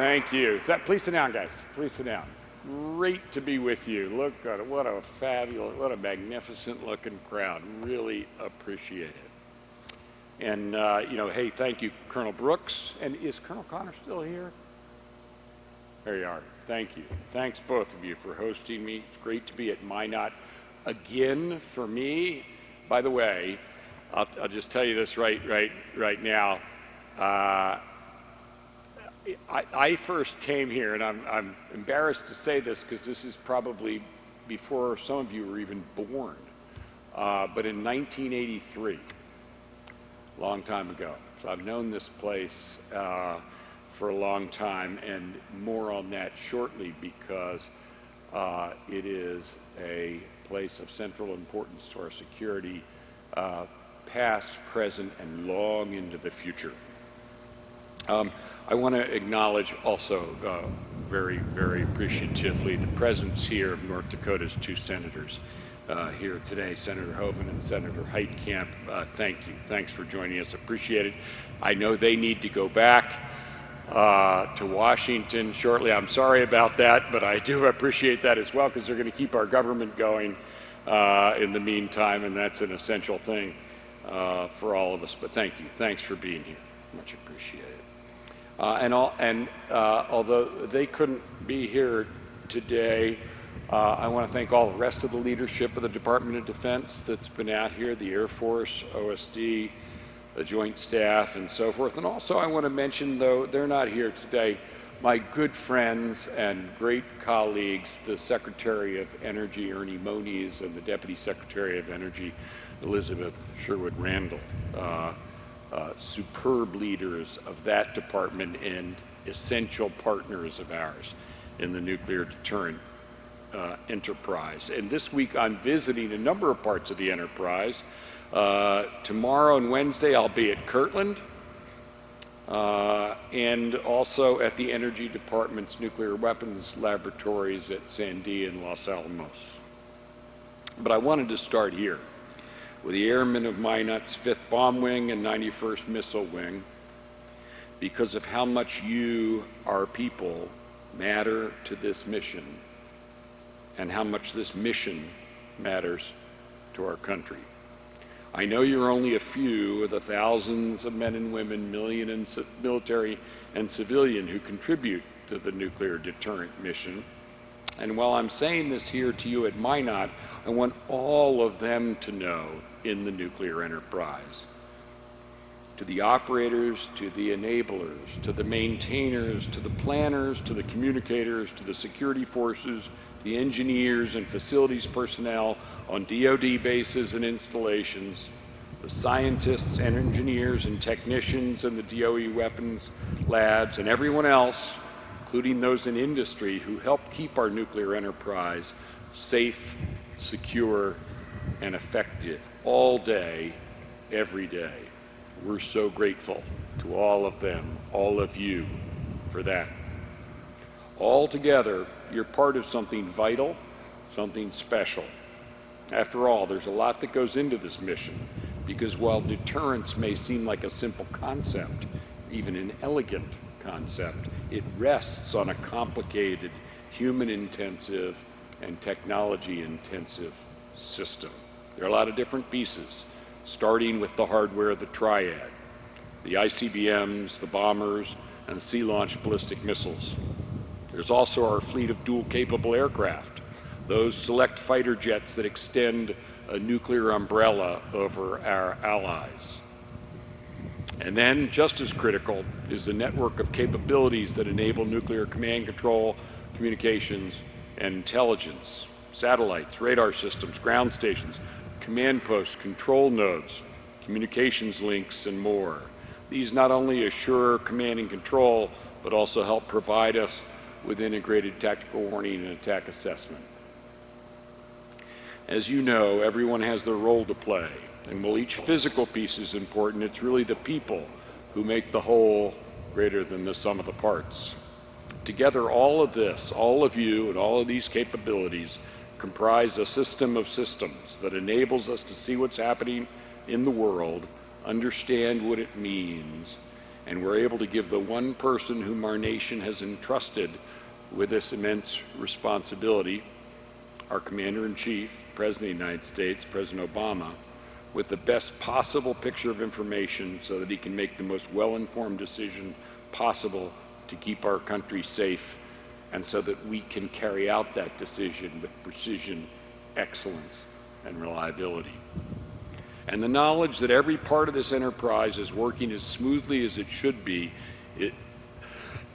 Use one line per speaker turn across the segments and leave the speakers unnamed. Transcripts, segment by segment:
Thank you. Please sit down, guys. Please sit down. Great to be with you. Look at. What a fabulous, what a magnificent looking crowd. Really appreciate it. And, uh, you know, hey, thank you, Colonel Brooks. And is Colonel Connor still here? There you are. Thank you. Thanks, both of you, for hosting me. It's great to be at Minot again for me. By the way, I'll, I'll just tell you this right, right, right now. Uh, I, I, first came here, and I'm, I'm embarrassed to say this because this is probably before some of you were even born, uh, but in 1983, a long time ago. So I've known this place uh, for a long time, and more on that shortly because uh, it is a place of central importance to our security, uh, past, present, and long into the future. Um, I want to acknowledge also uh, very, very appreciatively the presence here of North Dakota's two senators uh, here today, Senator Hoeven and Senator Heitkamp. Uh, thank you. Thanks for joining us. Appreciate it. I know they need to go back uh, to Washington shortly. I'm sorry about that, but I do appreciate that as well because they're going to keep our government going uh, in the meantime, and that's an essential thing uh, for all of us. But thank you. Thanks for being here. Much appreciated. Uh, and, all, and uh, although they couldn't be here today, uh, I want to thank all the rest of the leadership of the Department of Defense that's been out here, the Air Force, OSD, the Joint Staff, and so forth. And also I want to mention, though they're not here today, my good friends and great colleagues, the Secretary of Energy, Ernie Moniz, and the Deputy Secretary of Energy, Elizabeth Sherwood Randall. Uh, superb leaders of that department and essential partners of ours in the nuclear deterrent uh, enterprise. And this week I'm visiting a number of parts of the enterprise. Uh, tomorrow and Wednesday I'll be at Kirtland uh, and also at the Energy Department's nuclear weapons laboratories at Sandia and Los Alamos. But I wanted to start here with the airmen of Minot's 5th Bomb Wing and 91st Missile Wing because of how much you, our people, matter to this mission and how much this mission matters to our country. I know you're only a few of the thousands of men and women, million in military and civilian who contribute to the nuclear deterrent mission. And while I'm saying this here to you at Minot, I want all of them to know in the nuclear enterprise. To the operators, to the enablers, to the maintainers, to the planners, to the communicators, to the security forces, the engineers and facilities personnel on DoD bases and installations, the scientists and engineers and technicians in the DOE weapons labs, and everyone else, including those in industry, who help keep our nuclear enterprise safe, secure, and effective all day, every day. We're so grateful to all of them, all of you, for that. All together, you're part of something vital, something special. After all, there's a lot that goes into this mission, because while deterrence may seem like a simple concept, even an elegant concept, it rests on a complicated, human-intensive, and technology-intensive system. There are a lot of different pieces, starting with the hardware of the triad, the ICBMs, the bombers, and the sea-launched ballistic missiles. There's also our fleet of dual-capable aircraft, those select fighter jets that extend a nuclear umbrella over our allies. And then, just as critical, is the network of capabilities that enable nuclear command control, communications, and intelligence. Satellites, radar systems, ground stations, command posts, control nodes, communications links, and more. These not only assure command and control, but also help provide us with integrated tactical warning and attack assessment. As you know, everyone has their role to play, and while each physical piece is important, it's really the people who make the whole greater than the sum of the parts. Together, all of this, all of you, and all of these capabilities comprise a system of systems that enables us to see what's happening in the world, understand what it means, And we're able to give the one person whom our nation has entrusted with this immense responsibility, our Commander-in-Chief, President of the United States, President Obama, with the best possible picture of information so that he can make the most well-informed decision possible to keep our country safe and so that we can carry out that decision with precision, excellence, and reliability. And the knowledge that every part of this enterprise is working as smoothly as it should be it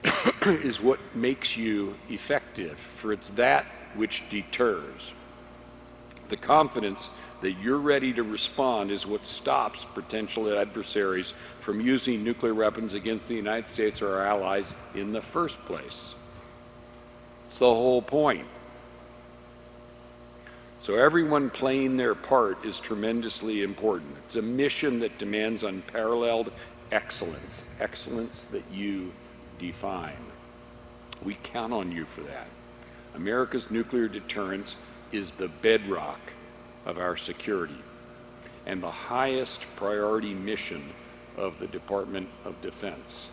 is what makes you effective, for it's that which deters. The confidence that you're ready to respond is what stops potential adversaries from using nuclear weapons against the United States or our allies in the first place. It's the whole point. So everyone playing their part is tremendously important. It's a mission that demands unparalleled excellence, excellence that you define. We count on you for that. America's nuclear deterrence is the bedrock of our security and the highest priority mission of the Department of Defense.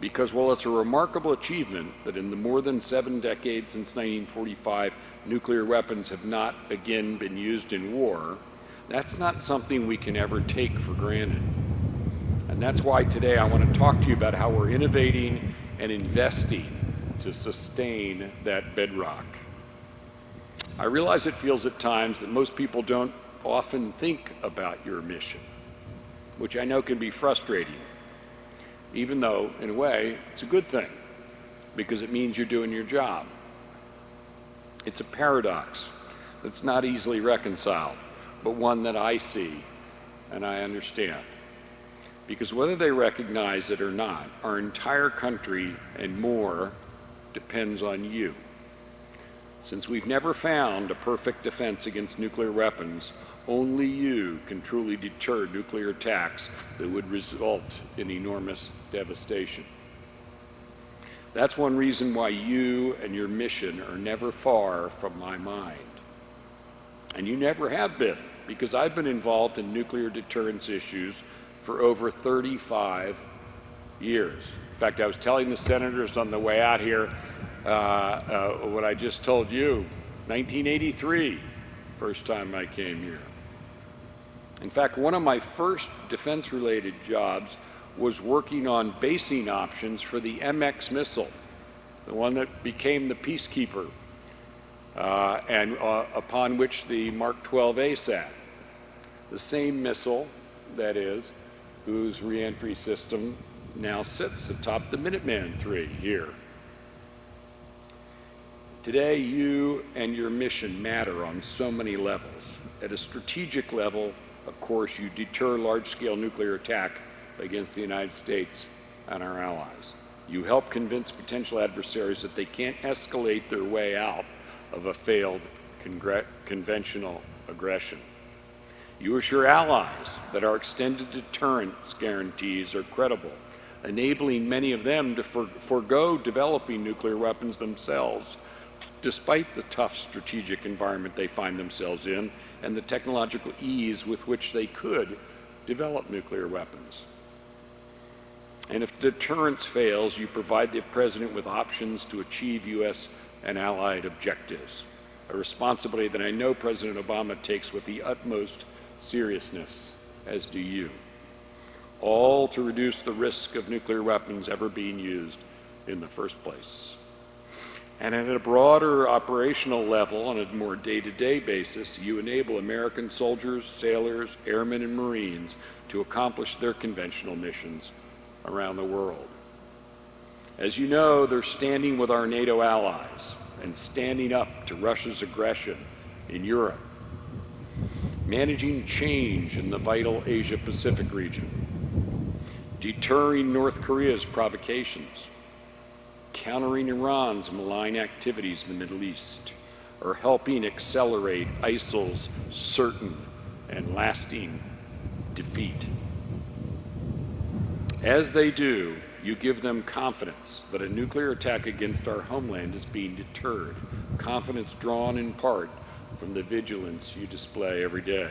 Because while it's a remarkable achievement that in the more than seven decades since 1945, nuclear weapons have not again been used in war, that's not something we can ever take for granted. And that's why today I want to talk to you about how we're innovating and investing to sustain that bedrock. I realize it feels at times that most people don't often think about your mission, which I know can be frustrating, even though, in a way, it's a good thing, because it means you're doing your job. It's a paradox that's not easily reconciled, but one that I see and I understand. Because whether they recognize it or not, our entire country and more depends on you. Since we've never found a perfect defense against nuclear weapons, only you can truly deter nuclear attacks that would result in enormous devastation. That's one reason why you and your mission are never far from my mind. And you never have been, because I've been involved in nuclear deterrence issues for over 35 years. In fact, I was telling the senators on the way out here uh, uh, what I just told you, 1983, first time I came here. In fact, one of my first defense-related jobs was working on basing options for the MX missile, the one that became the Peacekeeper, uh, and uh, upon which the Mark 12A sat. The same missile, that is, whose reentry system now sits atop the Minuteman III here. Today, you and your mission matter on so many levels. At a strategic level, of course, you deter large-scale nuclear attack against the United States and our allies. You help convince potential adversaries that they can't escalate their way out of a failed conventional aggression. You assure allies that our extended deterrence guarantees are credible, enabling many of them to for forego developing nuclear weapons themselves, despite the tough strategic environment they find themselves in and the technological ease with which they could develop nuclear weapons. And if deterrence fails, you provide the President with options to achieve U.S. and allied objectives, a responsibility that I know President Obama takes with the utmost seriousness, as do you, all to reduce the risk of nuclear weapons ever being used in the first place. And at a broader operational level, on a more day-to-day -day basis, you enable American soldiers, sailors, airmen, and Marines to accomplish their conventional missions around the world. As you know, they're standing with our NATO allies and standing up to Russia's aggression in Europe, managing change in the vital Asia-Pacific region, deterring North Korea's provocations, countering Iran's malign activities in the Middle East, or helping accelerate ISIL's certain and lasting defeat. As they do, you give them confidence that a nuclear attack against our homeland is being deterred, confidence drawn in part from the vigilance you display every day.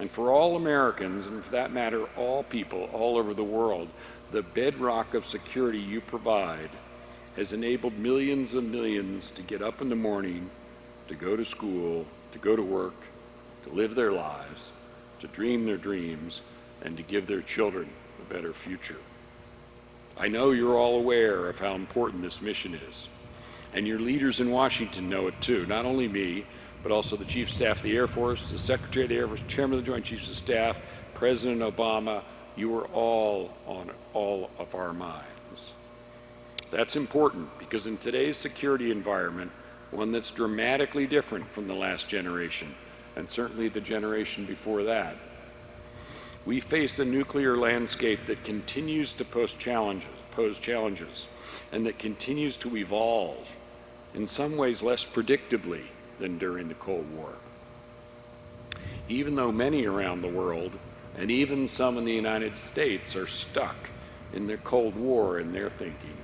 And for all Americans, and for that matter, all people all over the world, the bedrock of security you provide has enabled millions and millions to get up in the morning, to go to school, to go to work, to live their lives, to dream their dreams, and to give their children a better future. I know you're all aware of how important this mission is. And your leaders in Washington know it too, not only me, but also the Chief of Staff of the Air Force, the Secretary of the Air Force, Chairman of the Joint Chiefs of Staff, President Obama, you are all on all of our minds. That's important because in today's security environment, one that's dramatically different from the last generation, and certainly the generation before that, we face a nuclear landscape that continues to pose challenges, pose challenges and that continues to evolve, in some ways less predictably than during the Cold War. Even though many around the world, and even some in the United States, are stuck in their Cold War in their thinking.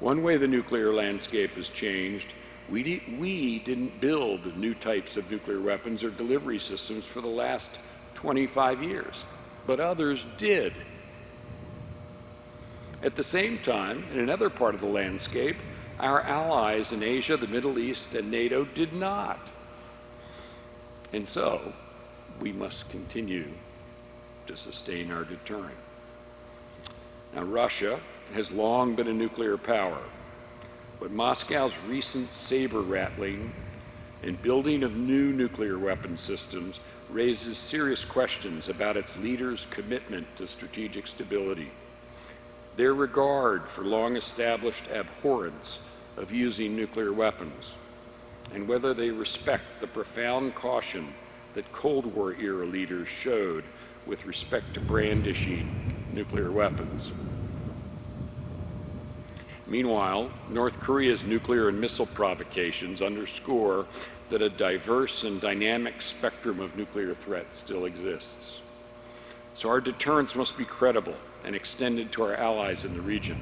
One way the nuclear landscape has changed, we, we didn't build new types of nuclear weapons or delivery systems for the last 25 years, but others did. At the same time, in another part of the landscape, our allies in Asia, the Middle East, and NATO did not. And so, we must continue to sustain our deterrent. Now, Russia has long been a nuclear power, but Moscow's recent saber rattling and building of new nuclear weapon systems raises serious questions about its leaders' commitment to strategic stability, their regard for long-established abhorrence of using nuclear weapons, and whether they respect the profound caution that Cold War era leaders showed with respect to brandishing nuclear weapons. Meanwhile, North Korea's nuclear and missile provocations underscore that a diverse and dynamic spectrum of nuclear threats still exists. So our deterrence must be credible and extended to our allies in the region.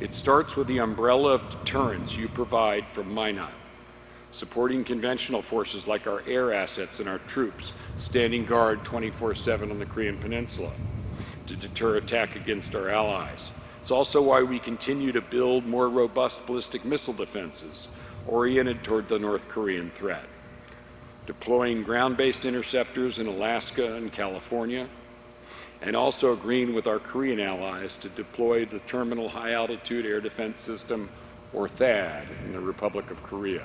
It starts with the umbrella of deterrence you provide from Minot, supporting conventional forces like our air assets and our troops standing guard 24-7 on the Korean Peninsula to deter attack against our allies. It's also why we continue to build more robust ballistic missile defenses oriented toward the North Korean threat, deploying ground-based interceptors in Alaska and California, and also agreeing with our Korean allies to deploy the Terminal High Altitude Air Defense System, or THAAD, in the Republic of Korea.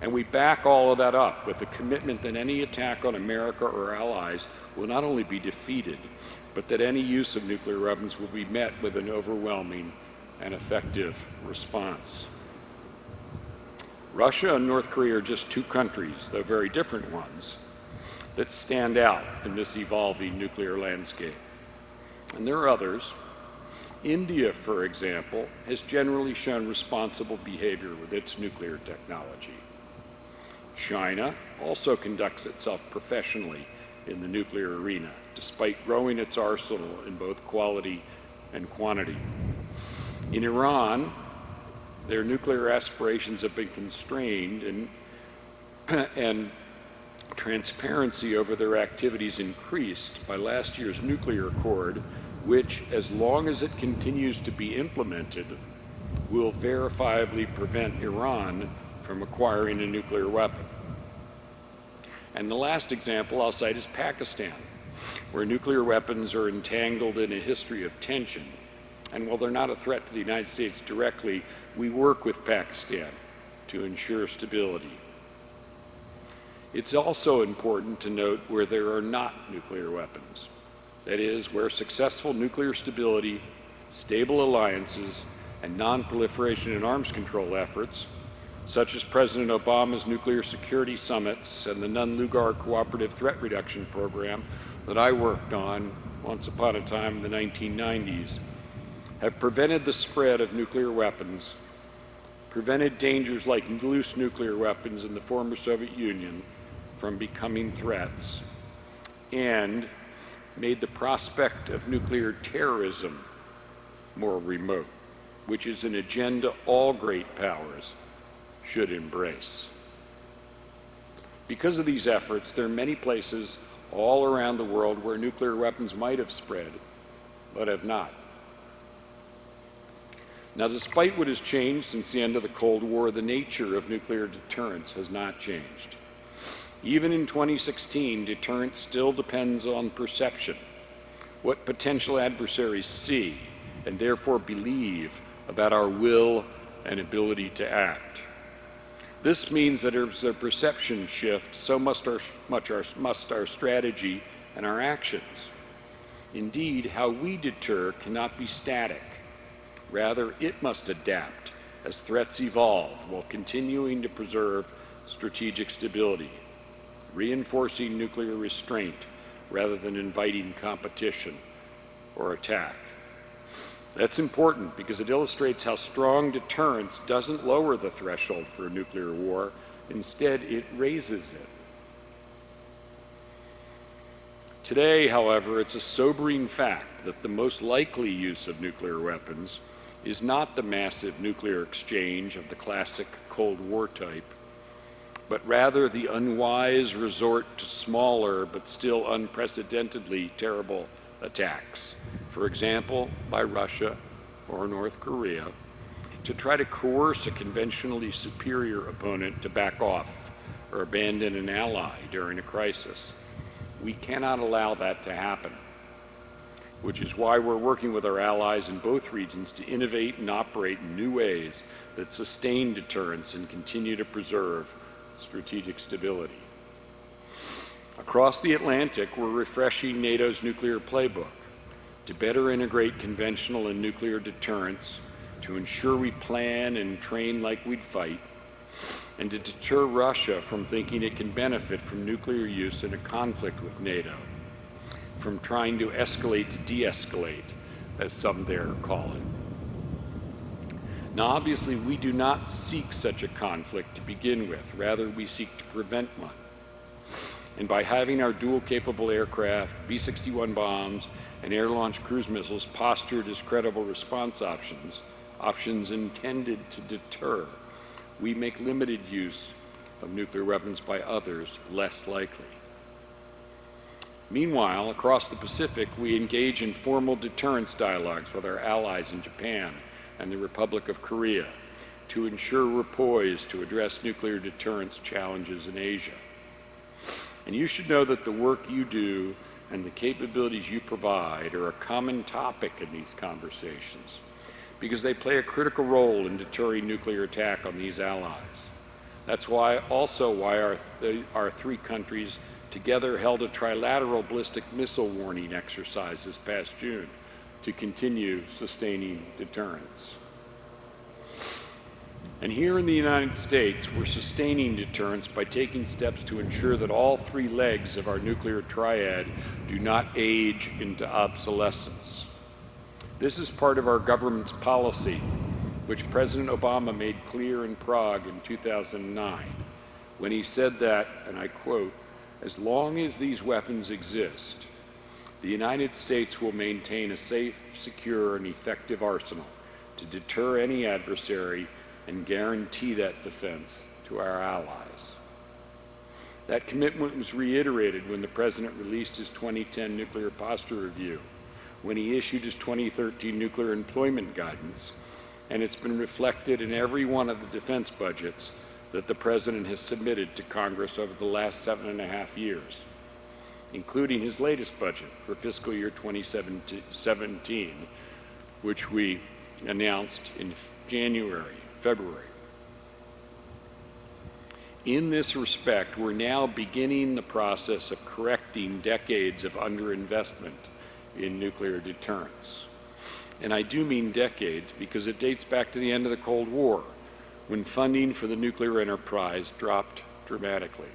And we back all of that up with the commitment that any attack on America or allies will not only be defeated, but that any use of nuclear weapons will be met with an overwhelming and effective response. Russia and North Korea are just two countries, though very different ones, that stand out in this evolving nuclear landscape. And there are others. India, for example, has generally shown responsible behavior with its nuclear technology. China also conducts itself professionally in the nuclear arena, despite growing its arsenal in both quality and quantity. In Iran, their nuclear aspirations have been constrained and, and transparency over their activities increased by last year's nuclear accord, which, as long as it continues to be implemented, will verifiably prevent Iran from acquiring a nuclear weapon. And the last example I'll cite is Pakistan, where nuclear weapons are entangled in a history of tension. And while they're not a threat to the United States directly, we work with Pakistan to ensure stability. It's also important to note where there are not nuclear weapons. That is, where successful nuclear stability, stable alliances, and non-proliferation and arms control efforts, such as President Obama's nuclear security summits and the Nunn-Lugar Cooperative Threat Reduction Program that I worked on once upon a time in the 1990s, have prevented the spread of nuclear weapons prevented dangers like loose nuclear weapons in the former Soviet Union from becoming threats, and made the prospect of nuclear terrorism more remote, which is an agenda all great powers should embrace. Because of these efforts, there are many places all around the world where nuclear weapons might have spread, but have not. Now, despite what has changed since the end of the Cold War, the nature of nuclear deterrence has not changed. Even in 2016, deterrence still depends on perception, what potential adversaries see and therefore believe about our will and ability to act. This means that as a perception shift, so must our, much our, must our strategy and our actions. Indeed, how we deter cannot be static. Rather, it must adapt as threats evolve while continuing to preserve strategic stability, reinforcing nuclear restraint rather than inviting competition or attack. That's important because it illustrates how strong deterrence doesn't lower the threshold for a nuclear war. Instead, it raises it. Today, however, it's a sobering fact that the most likely use of nuclear weapons is not the massive nuclear exchange of the classic Cold War type, but rather the unwise resort to smaller but still unprecedentedly terrible attacks for example, by Russia or North Korea, to try to coerce a conventionally superior opponent to back off or abandon an ally during a crisis. We cannot allow that to happen, which is why we're working with our allies in both regions to innovate and operate in new ways that sustain deterrence and continue to preserve strategic stability. Across the Atlantic, we're refreshing NATO's nuclear playbook to better integrate conventional and nuclear deterrence, to ensure we plan and train like we'd fight, and to deter Russia from thinking it can benefit from nuclear use in a conflict with NATO, from trying to escalate to de-escalate, as some there call it. Now, obviously, we do not seek such a conflict to begin with. Rather, we seek to prevent one. And by having our dual-capable aircraft, B-61 bombs, and air-launched cruise missiles postured as credible response options, options intended to deter, we make limited use of nuclear weapons by others less likely. Meanwhile, across the Pacific, we engage in formal deterrence dialogues with our allies in Japan and the Republic of Korea to ensure we're poised to address nuclear deterrence challenges in Asia. And you should know that the work you do and the capabilities you provide are a common topic in these conversations because they play a critical role in deterring nuclear attack on these allies. That's why also why our, uh, our three countries together held a trilateral ballistic missile warning exercise this past June to continue sustaining deterrence. And here in the United States, we're sustaining deterrence by taking steps to ensure that all three legs of our nuclear triad do not age into obsolescence. This is part of our government's policy, which President Obama made clear in Prague in 2009, when he said that, and I quote, as long as these weapons exist, the United States will maintain a safe, secure, and effective arsenal to deter any adversary and guarantee that defense to our allies. That commitment was reiterated when the President released his 2010 Nuclear Posture Review, when he issued his 2013 Nuclear Employment Guidance, and it's been reflected in every one of the defense budgets that the President has submitted to Congress over the last seven and a half years, including his latest budget for fiscal year 2017, which we announced in January, February. In this respect, we're now beginning the process of correcting decades of underinvestment in nuclear deterrence. And I do mean decades because it dates back to the end of the Cold War, when funding for the nuclear enterprise dropped dramatically.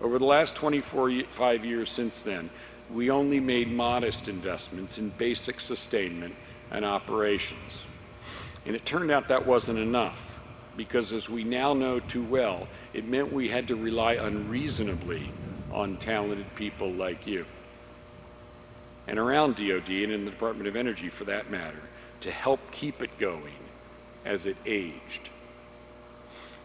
Over the last 25 years since then, we only made modest investments in basic sustainment and operations. And it turned out that wasn't enough because as we now know too well, it meant we had to rely unreasonably on talented people like you. And around DOD and in the Department of Energy for that matter, to help keep it going as it aged.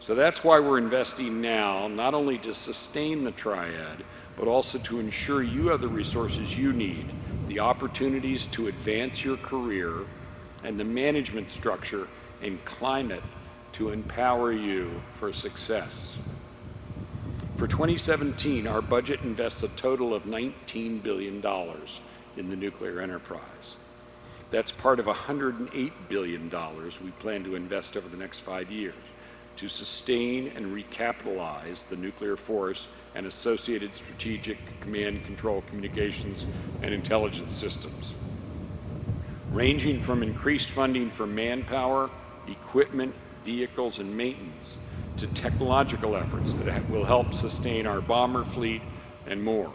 So that's why we're investing now, not only to sustain the triad, but also to ensure you have the resources you need, the opportunities to advance your career, and the management structure and climate to empower you for success. For 2017, our budget invests a total of $19 billion in the nuclear enterprise. That's part of $108 billion we plan to invest over the next five years to sustain and recapitalize the nuclear force and associated strategic command control communications and intelligence systems, ranging from increased funding for manpower, equipment, vehicles, and maintenance to technological efforts that will help sustain our bomber fleet and more.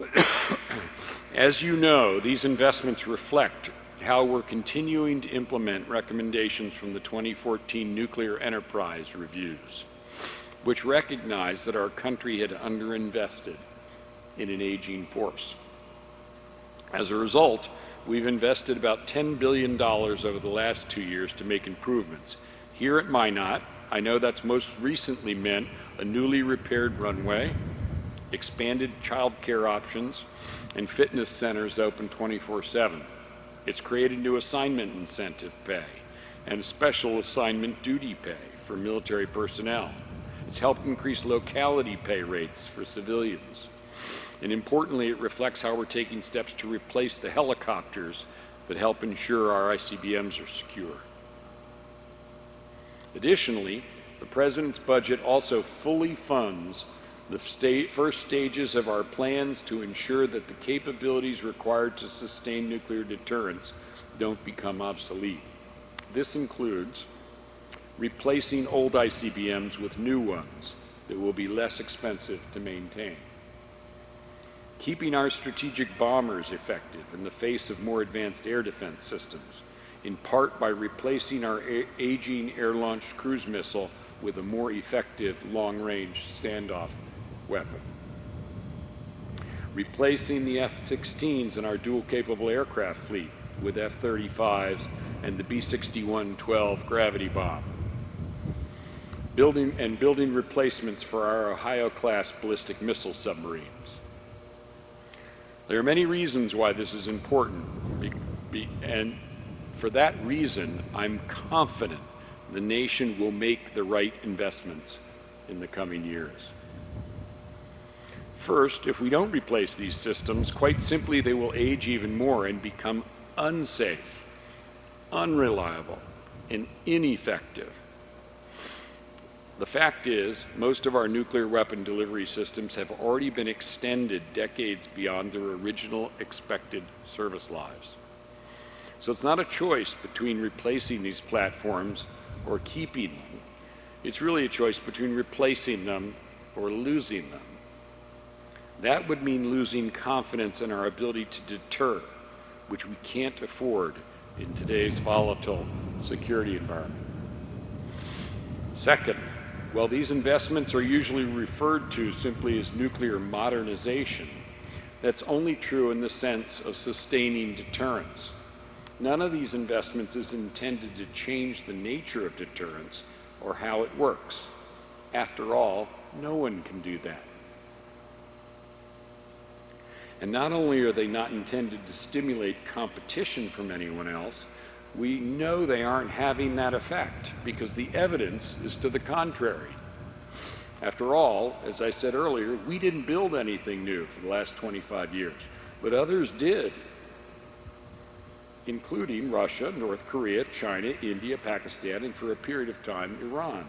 As you know, these investments reflect how we're continuing to implement recommendations from the 2014 Nuclear Enterprise Reviews, which recognized that our country had underinvested in an aging force. As a result, we've invested about $10 billion over the last two years to make improvements. Here at Minot, I know that's most recently meant a newly repaired runway, expanded child care options, and fitness centers open 24-7. It's created new assignment incentive pay and special assignment duty pay for military personnel. It's helped increase locality pay rates for civilians. And importantly, it reflects how we're taking steps to replace the helicopters that help ensure our ICBMs are secure. Additionally, the President's budget also fully funds the first stages of our plans to ensure that the capabilities required to sustain nuclear deterrence don't become obsolete. This includes replacing old ICBMs with new ones that will be less expensive to maintain. Keeping our strategic bombers effective in the face of more advanced air defense systems, in part by replacing our aging air-launched cruise missile with a more effective long-range standoff weapon. Replacing the F-16s in our dual-capable aircraft fleet with F-35s and the B-61-12 gravity bomb. Building and building replacements for our Ohio-class ballistic missile submarines. There are many reasons why this is important, and for that reason, I'm confident the nation will make the right investments in the coming years. First, if we don't replace these systems, quite simply they will age even more and become unsafe, unreliable, and ineffective. The fact is, most of our nuclear weapon delivery systems have already been extended decades beyond their original expected service lives. So it's not a choice between replacing these platforms or keeping them. It's really a choice between replacing them or losing them. That would mean losing confidence in our ability to deter, which we can't afford in today's volatile security environment. Second, while these investments are usually referred to simply as nuclear modernization, that's only true in the sense of sustaining deterrence. None of these investments is intended to change the nature of deterrence or how it works. After all, no one can do that. And not only are they not intended to stimulate competition from anyone else, we know they aren't having that effect because the evidence is to the contrary. After all, as I said earlier, we didn't build anything new for the last 25 years, but others did, including Russia, North Korea, China, India, Pakistan, and for a period of time, Iran.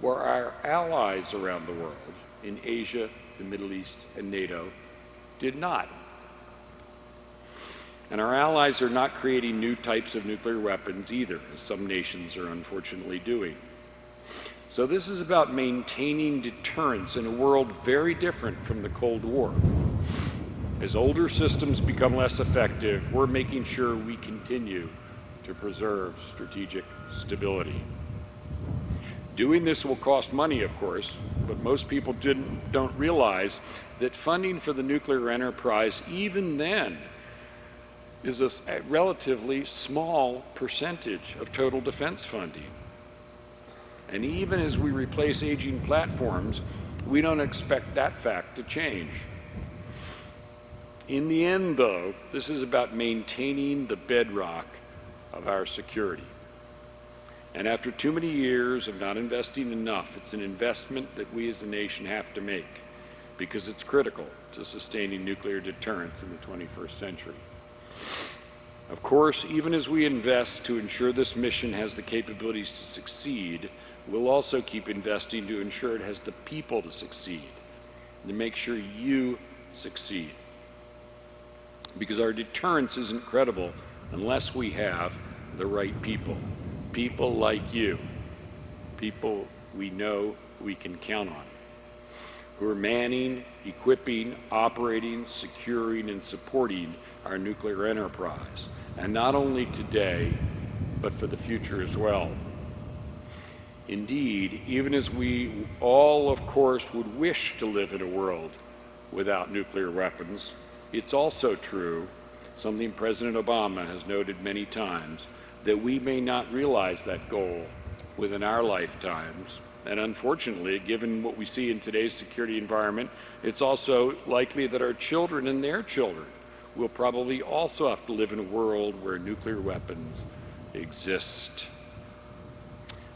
Where our allies around the world, in Asia, the Middle East, and NATO, did not. And our allies are not creating new types of nuclear weapons either, as some nations are unfortunately doing. So this is about maintaining deterrence in a world very different from the Cold War. As older systems become less effective, we're making sure we continue to preserve strategic stability. Doing this will cost money, of course, but most people didn't, don't realize that funding for the nuclear enterprise, even then, is a, relatively small percentage of total defense funding. And even as we replace aging platforms, we don't expect that fact to change. In the end, though, this is about maintaining the bedrock of our security. And after too many years of not investing enough, it's an investment that we as a nation have to make because it's critical to sustaining nuclear deterrence in the 21st century. Of course, even as we invest to ensure this mission has the capabilities to succeed, we'll also keep investing to ensure it has the people to succeed, to make sure you succeed. Because our deterrence isn't credible unless we have the right people. People like you. People we know we can count on. Who are manning, equipping, operating, securing, and supporting our nuclear enterprise. And not only today, but for the future as well. Indeed, even as we all, of course, would wish to live in a world without nuclear weapons, it's also true, something President Obama has noted many times, that we may not realize that goal within our lifetimes. And unfortunately, given what we see in today's security environment, it's also likely that our children and their children will probably also have to live in a world where nuclear weapons exist.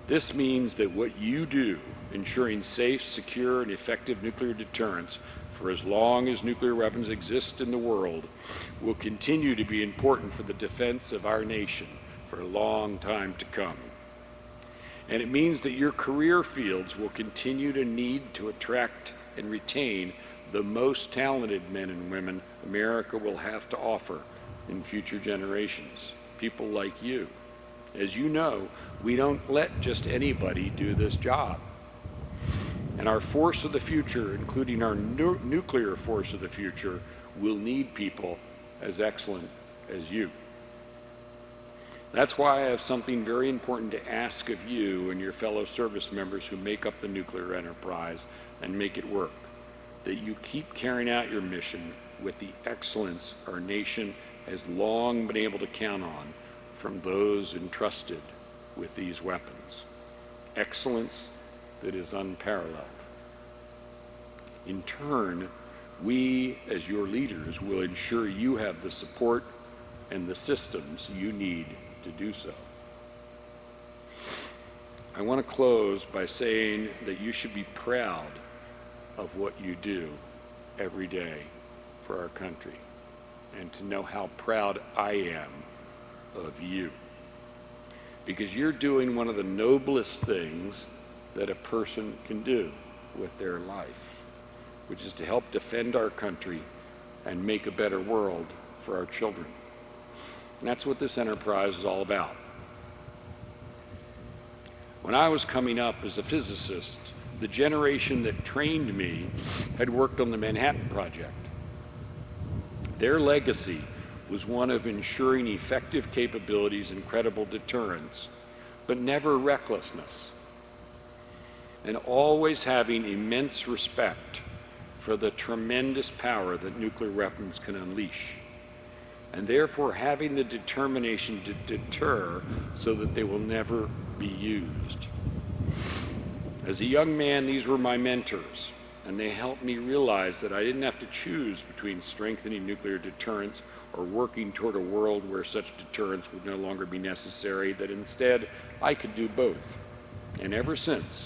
This means that what you do, ensuring safe, secure, and effective nuclear deterrence for as long as nuclear weapons exist in the world, will continue to be important for the defense of our nation for a long time to come. And it means that your career fields will continue to need to attract and retain the most talented men and women America will have to offer in future generations, people like you. As you know, we don't let just anybody do this job. And our force of the future, including our nu nuclear force of the future, will need people as excellent as you. That's why I have something very important to ask of you and your fellow service members who make up the nuclear enterprise and make it work. That you keep carrying out your mission with the excellence our nation has long been able to count on from those entrusted with these weapons. Excellence that is unparalleled. In turn, we, as your leaders, will ensure you have the support and the systems you need to do so. I want to close by saying that you should be proud of what you do every day for our country and to know how proud I am of you because you're doing one of the noblest things that a person can do with their life, which is to help defend our country and make a better world for our children. And that's what this enterprise is all about. When I was coming up as a physicist, the generation that trained me had worked on the Manhattan Project. Their legacy was one of ensuring effective capabilities and credible deterrence, but never recklessness, and always having immense respect for the tremendous power that nuclear weapons can unleash, and therefore having the determination to deter so that they will never be used. As a young man, these were my mentors, and they helped me realize that I didn't have to choose between strengthening nuclear deterrence or working toward a world where such deterrence would no longer be necessary, that instead I could do both. And ever since,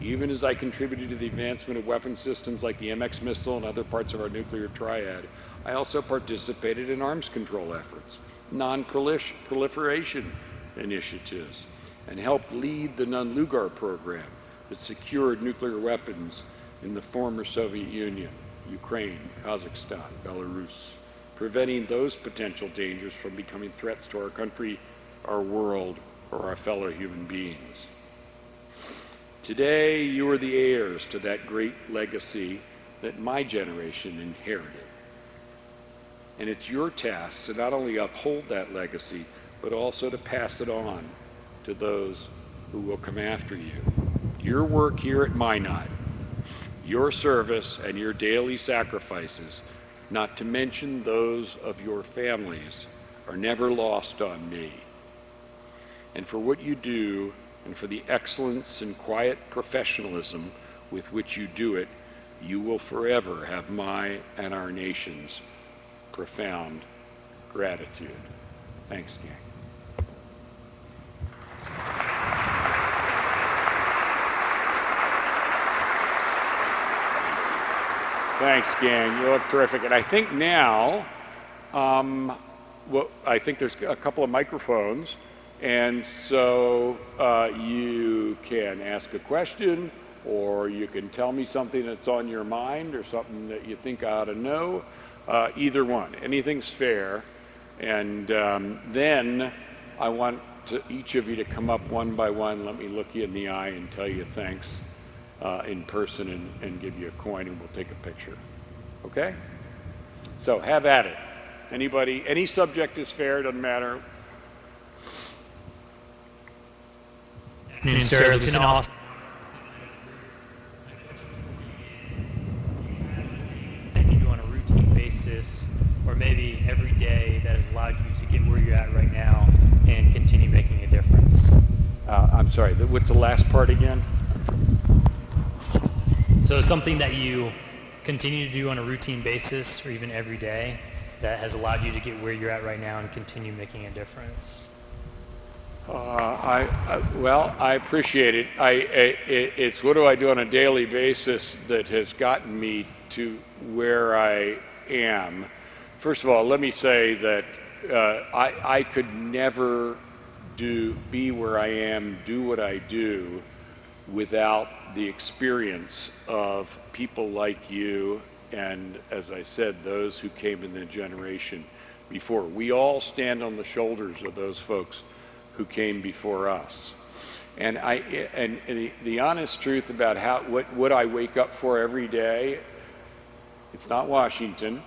even as I contributed to the advancement of weapon systems like the MX missile and other parts of our nuclear triad, I also participated in arms control efforts, non-proliferation initiatives, and helped lead the Nunn-Lugar program that secured nuclear weapons in the former Soviet Union, Ukraine, Kazakhstan, Belarus preventing those potential dangers from becoming threats to our country, our world, or our fellow human beings. Today, you are the heirs to that great legacy that my generation inherited. And it's your task to not only uphold that legacy, but also to pass it on to those who will come after you. Your work here at Minot, your service and your daily sacrifices not to mention those of your families, are never lost on me. And for what you do and for the excellence and quiet professionalism with which you do it, you will forever have my and our nation's profound gratitude. Thanks, gang. Thanks, gang. You look terrific. And I think now, um, well, I think there's a couple of microphones. And so uh, you can ask a question or you can tell me something that's on your mind or something that you think I ought to know. Uh, either one. Anything's fair. And um, then I want to, each of you to come up one by one, let me look you in the eye and tell you thanks uh, in person and, and give you a coin and we'll take a picture. Okay? So have at it. Anybody, any subject is fair, doesn't matter.
afternoon, sir. Lieutenant Austin. You do on a routine basis, or maybe every day, that has allowed you to get where you're at right now and continue making a difference.
Uh, I'm sorry, what's the last part again?
So something that you continue to do on a routine basis or even every day that has allowed you to get where you're at right now and continue making a difference?
Uh, I, I, well, I appreciate it. I, it. It's what do I do on a daily basis that has gotten me to where I am. First of all, let me say that uh, I, I could never do be where I am, do what I do, without the experience of people like you and, as I said, those who came in the generation before. We all stand on the shoulders of those folks who came before us. And I and, the, the honest truth about how what what I wake up for every day, it's not Washington,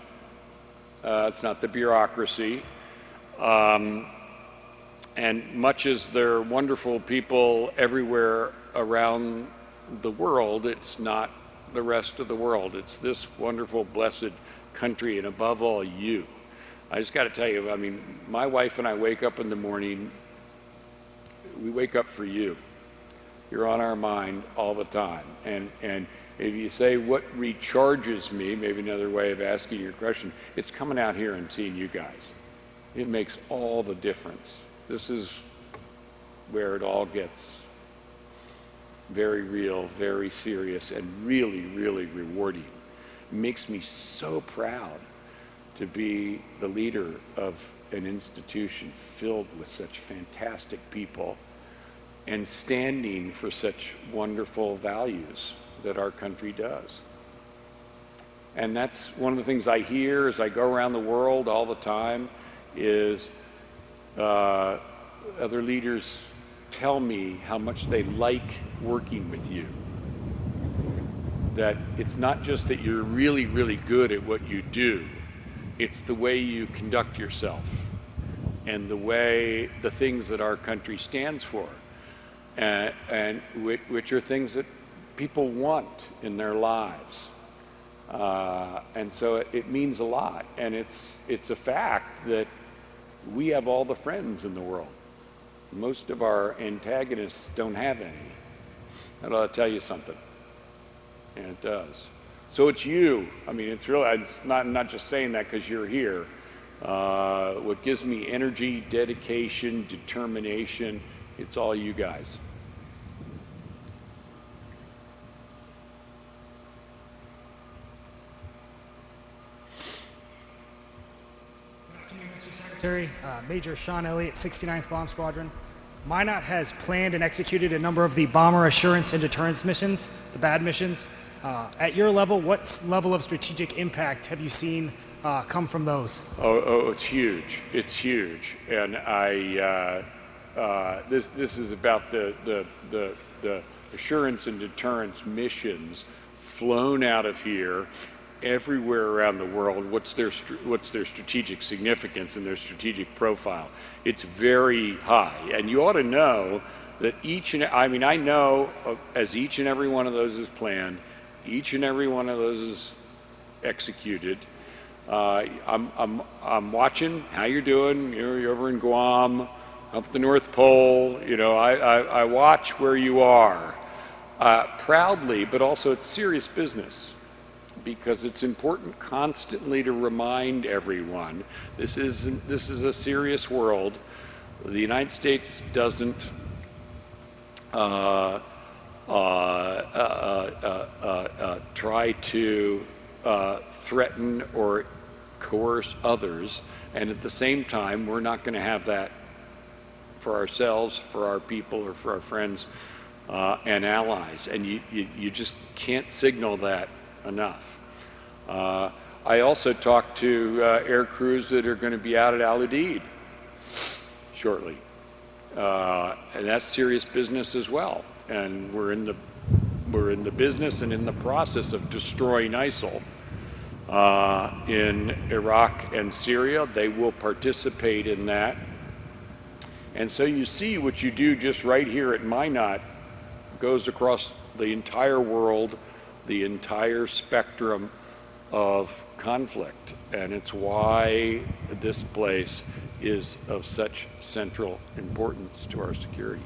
uh, it's not the bureaucracy, um, and much as there are wonderful people everywhere around the world, it's not the rest of the world. It's this wonderful, blessed country, and above all, you. I just got to tell you, I mean, my wife and I wake up in the morning, we wake up for you. You're on our mind all the time. And, and if you say what recharges me, maybe another way of asking your question, it's coming out here and seeing you guys. It makes all the difference. This is where it all gets very real, very serious, and really, really rewarding. It makes me so proud to be the leader of an institution filled with such fantastic people and standing for such wonderful values that our country does. And that's one of the things I hear as I go around the world all the time is uh, other leaders tell me how much they like working with you. That it's not just that you're really, really good at what you do, it's the way you conduct yourself and the way, the things that our country stands for, and, and which, which are things that people want in their lives. Uh, and so it, it means a lot. And it's, it's a fact that we have all the friends in the world. Most of our antagonists don't have any. That ought to tell you something. And it does. So it's you. I mean, it's really, it's not, not just saying that because you're here. Uh, what gives me energy, dedication, determination, it's all you guys.
Secretary, uh, Major Sean Elliott, 69th Bomb Squadron. Minot has planned and executed a number of the bomber assurance and deterrence missions, the BAAD missions. Uh, at your level, what level of strategic impact have you seen uh, come from those?
Oh, oh, it's huge. It's huge. And I, uh, uh, this, this is about the, the, the, the assurance and deterrence missions flown out of here everywhere around the world what's their what's their strategic significance and their strategic profile? It's very high. And you ought to know that each and I mean I know as each and every one of those is planned each and every one of those is executed. Uh, I'm, I'm, I'm watching how you're doing. You're, you're over in Guam up the North Pole. You know, I, I, I watch where you are uh, proudly, but also it's serious business because it's important constantly to remind everyone this is this is a serious world. The United States doesn't uh, uh, uh, uh try to uh, threaten or coerce others, and at the same time, we're not going to have that for ourselves, for our people, or for our friends uh, and allies. And you, you, you, just can't signal that enough. Uh, I also talked to uh, air crews that are going to be out at Al Udeid shortly. Uh, and that's serious business as well. And we're in the we're in the business and in the process of destroying ISIL uh, in Iraq and Syria. They will participate in that. And so you see what you do just right here at Minot goes across the entire world, the entire spectrum of conflict. And it's why this place is of such central importance to our security.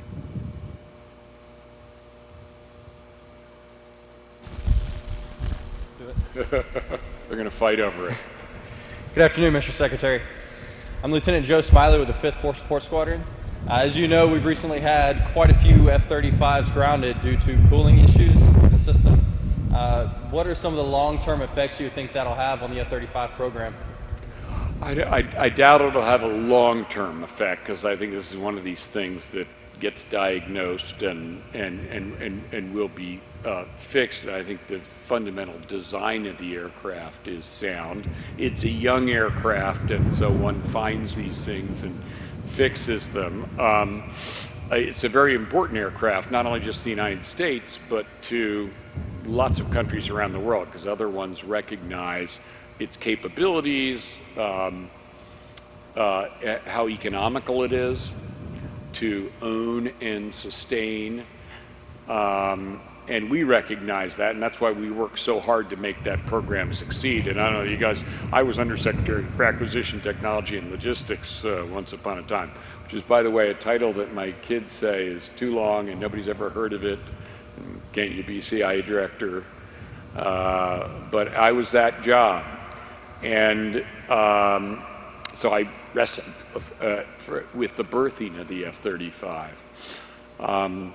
They're going to fight over it.
Good afternoon, Mr. Secretary. I'm Lieutenant Joe Smiley with the 5th Force Support Squadron. Uh, as you know, we've recently had quite a few F-35s grounded due to cooling issues in the system. Uh, what are some of the long-term effects you think that'll have on the F-35 program?
I, I, I doubt it'll have a long-term effect because I think this is one of these things that gets diagnosed and, and, and, and, and will be uh, fixed. I think the fundamental design of the aircraft is sound. It's a young aircraft, and so one finds these things and fixes them. Um, it's a very important aircraft, not only just the United States, but to lots of countries around the world, because other ones recognize its capabilities, um, uh, how economical it is to own and sustain um, and we recognize that, and that's why we work so hard to make that program succeed. And I don't know, you guys, I was Undersecretary for Acquisition Technology and Logistics uh, once upon a time, which is, by the way, a title that my kids say is too long and nobody's ever heard of it. Can't you be CIA director? Uh, but I was that job. And um, so I wrestled uh, for, with the birthing of the F-35. Um,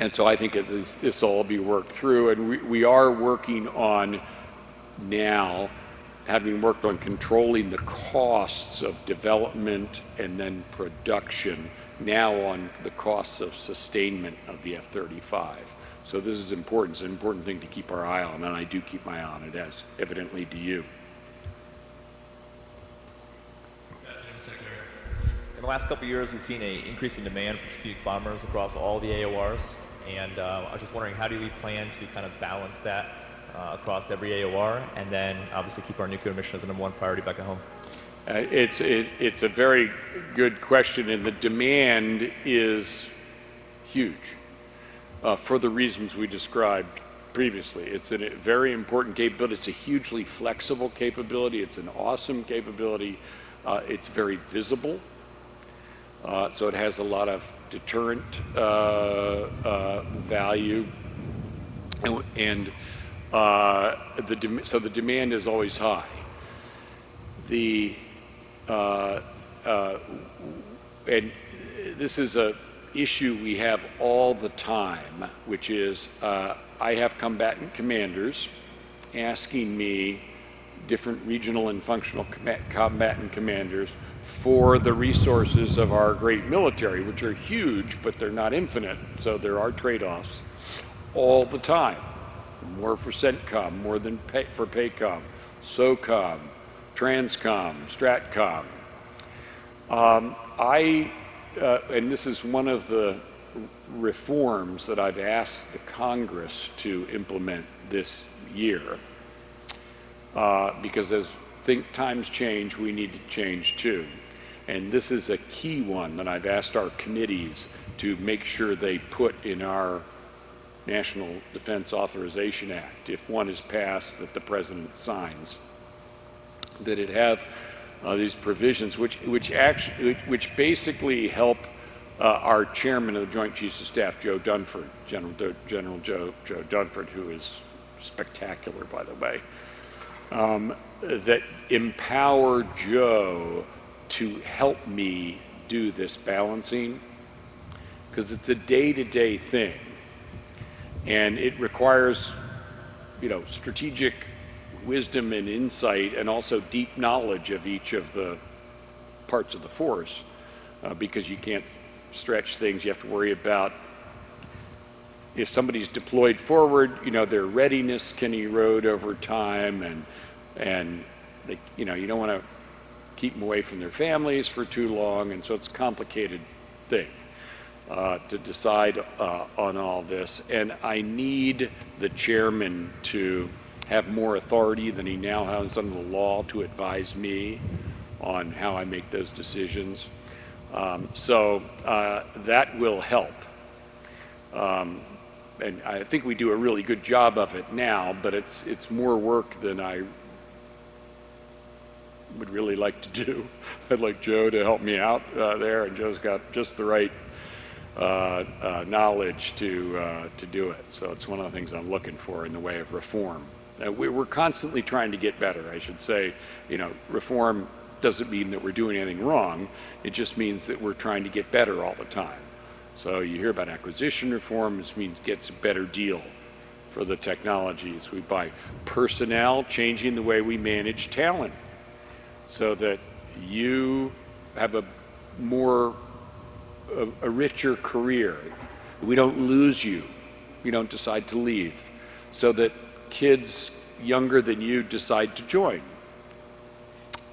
and so I think this will all be worked through. And we, we are working on now, having worked on controlling the costs of development and then production, now on the costs of sustainment of the F-35. So this is important. It's an important thing to keep our eye on, and I do keep my eye on it, as evidently do you.
In the last couple of years, we've seen an increase in demand for strategic bombers across all the AORs. And uh, I was just wondering, how do we plan to kind of balance that uh, across every AOR, and then obviously keep our nuclear mission as the number one priority back at home?
Uh, it's, it, it's a very good question, and the demand is huge uh, for the reasons we described previously. It's a very important capability. It's a hugely flexible capability. It's an awesome capability. Uh, it's very visible. Uh, so it has a lot of deterrent uh, value, and, and the so the demand is always high. The Uh, uh, and this is a issue we have all the time, which is uh, I have combatant commanders asking me, different regional and functional combatant commanders, for the resources of our great military, which are huge, but they're not infinite, so there are trade-offs all the time. More for CENTCOM, more than pay, for PACOM, SOCOM, TRANSCOM, STRATCOM. Um, I, uh, and this is one of the reforms that I've asked the Congress to implement this year, uh, because as think times change, we need to change too. And this is a key one that I've asked our committees to make sure they put in our National Defense Authorization Act, if one is passed that the President signs, that it have uh, these provisions, which which actually which basically help uh, our chairman of the Joint Chiefs of Staff, Joe Dunford, General Do- General Joe Joe Dunford, who is spectacular, by the way, um, that empower Joe to help me do this balancing because it's a day-to-day thing, and it requires, you know, strategic wisdom and insight, and also deep knowledge of each of the parts of the force, uh, because you can't stretch things. You have to worry about if somebody's deployed forward, you know, their readiness can erode over time, and and they, you know, you don't want to keep them away from their families for too long, and so it's a complicated thing uh, to decide uh, on all this. And I need the chairman to have more authority than he now has under the law to advise me on how I make those decisions. Um, so uh, that will help. Um, and I think we do a really good job of it now, but it's it's more work than I would really like to do. I'd like Joe to help me out uh, there, and Joe's got just the right uh, uh, knowledge to uh, to do it. So it's one of the things I'm looking for in the way of reform. Uh, we, we're constantly trying to get better. I should say, you know, reform doesn't mean that we're doing anything wrong. It just means that we're trying to get better all the time. So you hear about acquisition reform, this means gets a better deal for the technologies we buy. Personnel, changing the way we manage talent so that you have a more, a, a richer career. We don't lose you. We don't decide to leave. So that kids younger than you decide to join.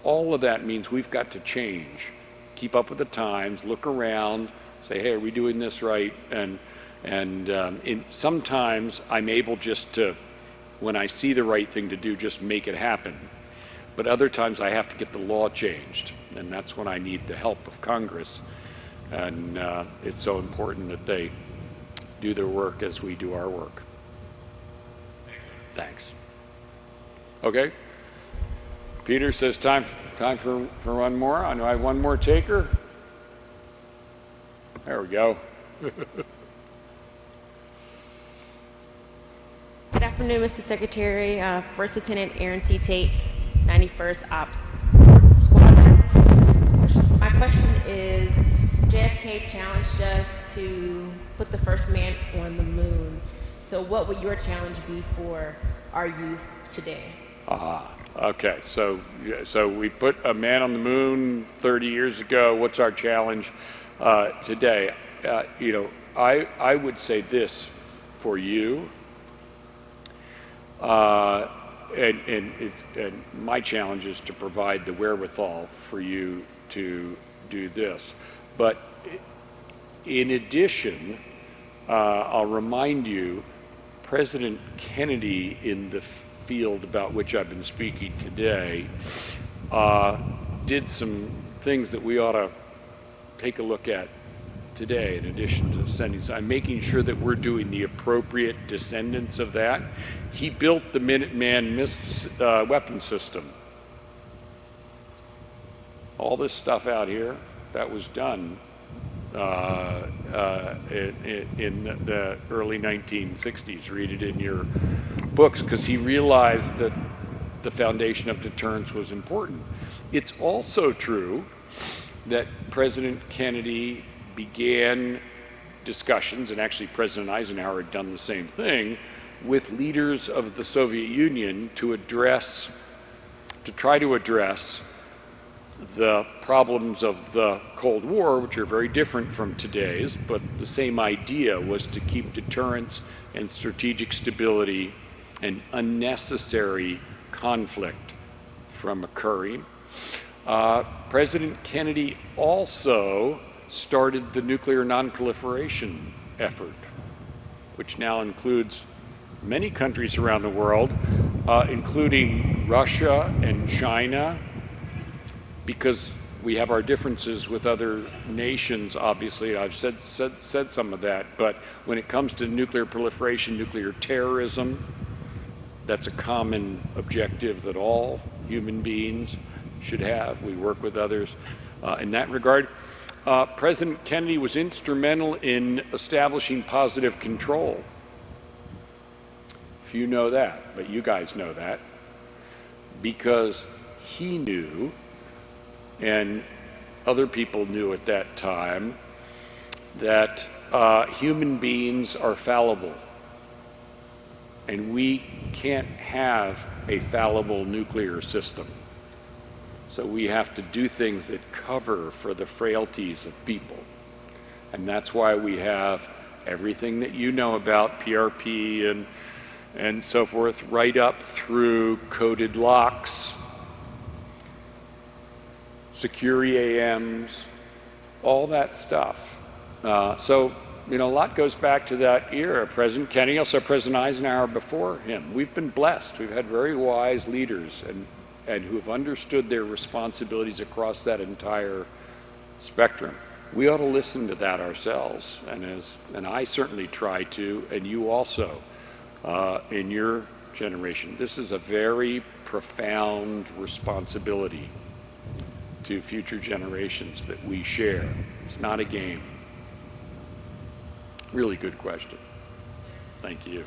All of that means we've got to change, keep up with the times, look around, say, hey, are we doing this right? And and um, in, sometimes I'm able just to, when I see the right thing to do, just make it happen. But other times I have to get the law changed, and that's when I need the help of Congress. And uh, it's so important that they do their work as we do our work. Thanks. Okay. Peter says time time for, for one more. I know I have one more taker. There we go.
Good afternoon, Mr. Secretary. Uh, First Lieutenant Aaron C. Tate, 91st Ops Squadron. My question is, JFK challenged us to put the first man on the moon. So what would your challenge be for our youth today?
Aha. Okay. So so we put a man on the moon 30 years ago. What's our challenge uh, today? Uh, you know, I I would say this for you. Uh, and and it's and my challenge is to provide the wherewithal for you to do this. But in addition, uh, I'll remind you, President Kennedy in the field about which I've been speaking today uh, did some things that we ought to take a look at today in addition to sending. So I'm making sure that we're doing the appropriate descendants of that. He built the Minuteman miss, uh, weapon system. All this stuff out here, that was done Uh, uh, in, in, the early 1960s. Read it in your books because he realized that the foundation of deterrence was important. It's also true that President Kennedy began discussions, and actually President Eisenhower had done the same thing, with leaders of the Soviet Union to address, to try to address the problems of the Cold War, which are very different from today's, but the same idea was to keep deterrence and strategic stability and unnecessary conflict from occurring. Uh, President Kennedy also started the nuclear nonproliferation effort, which now includes many countries around the world, uh, including Russia and China, because we have our differences with other nations, obviously. I've said, said, said some of that. But when it comes to nuclear proliferation, nuclear terrorism, that's a common objective that all human beings should have. We work with others uh, in that regard. Uh, President Kennedy was instrumental in establishing positive control. Few know that, but you guys know that because he knew, and other people knew at that time, that uh, human beings are fallible. And we can't have a fallible nuclear system. So we have to do things that cover for the frailties of people. And that's why we have everything that you know about PRP and, and so forth, right up through coded locks, secure EAMs, all that stuff. Uh, so, you know, a lot goes back to that era. President Kennedy, also President Eisenhower before him. We've been blessed. We've had very wise leaders and, and who have understood their responsibilities across that entire spectrum. We ought to listen to that ourselves, and as and I certainly try to, and you also, uh, in your generation. This is a very profound responsibility to future generations that we share. It's not a game. Really good question. Thank you.